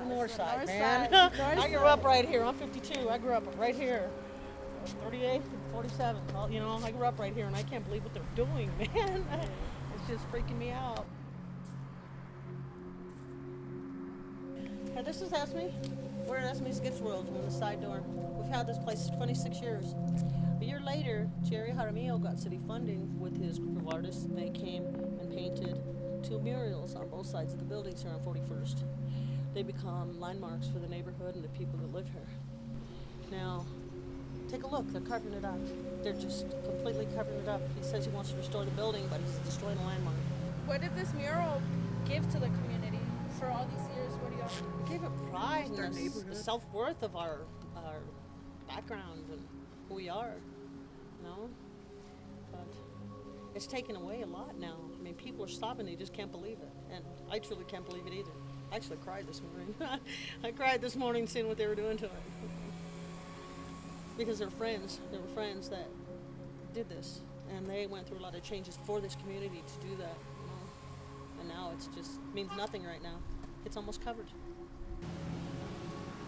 The north side, north man. side, I grew up right here. I'm 52. I grew up right here. 38th and 47th. You know, I grew up right here, and I can't believe what they're doing, man. it's just freaking me out. Hey, this is Esme. We're at Esme's Gifts World on the side door. We've had this place 26 years. A year later, Jerry Jaramillo got city funding with his group of artists. They came and painted two murals on both sides of the buildings here on 41st. They become landmarks for the neighborhood and the people that live here. Now, take a look. They're covering it up. They're just completely covering it up. He says he wants to restore the building, but he's destroying a landmark. What did this mural give to the community for all these years? What do y'all? It gave it pride and the neighborhood. self worth of our our background and who we are. You know, but it's taken away a lot now. I mean, people are stopping; they just can't believe it, and I truly can't believe it either. I actually cried this morning. I cried this morning seeing what they were doing to it because they're friends. They were friends that did this, and they went through a lot of changes for this community to do that. You know? And now it's just means nothing right now. It's almost covered.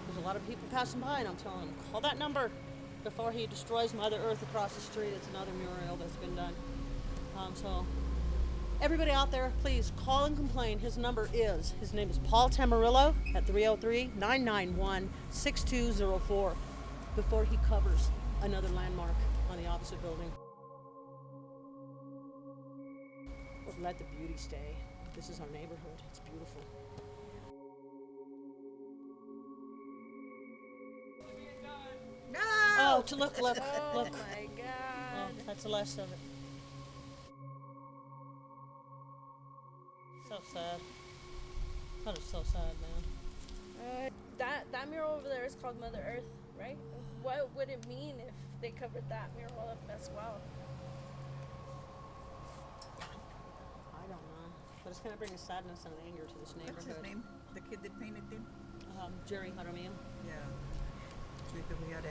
There's a lot of people passing by, and I'm telling them, call that number before he destroys Mother Earth across the street. It's another mural that's been done. Um, so, everybody out there, please call and complain. His number is, his name is Paul Tamburello at 303 991 6204 before he covers another landmark on the opposite building. Let the beauty stay. This is our neighborhood. It's beautiful. No! Oh, to look, look, Oh look. my Oh, God! that's the last of it. So sad. That is so sad, man. Uh, that that mural over there is called Mother Earth, right? What would it mean if they covered that mural up as well? I don't know. But it's going to bring a sadness and an anger to this neighborhood. What's his neighborhood. name? The kid that painted them? Um, Jerry Jaramillo. Yeah. Maybe we ought to